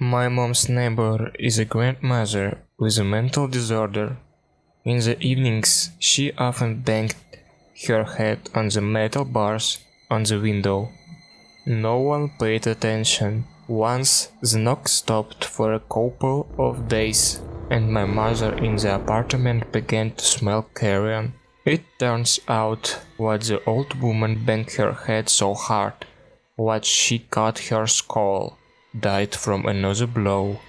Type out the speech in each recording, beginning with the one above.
My mom's neighbor is a grandmother with a mental disorder. In the evenings, she often banged her head on the metal bars on the window. No one paid attention. Once the knock stopped for a couple of days and my mother in the apartment began to smell carrion. It turns out what the old woman banged her head so hard, what she cut her skull, died from another blow,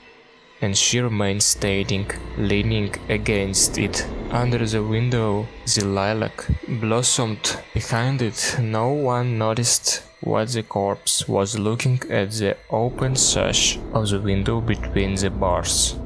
and she remained standing, leaning against it. Under the window, the lilac blossomed behind it. No one noticed what the corpse was looking at the open sash of the window between the bars.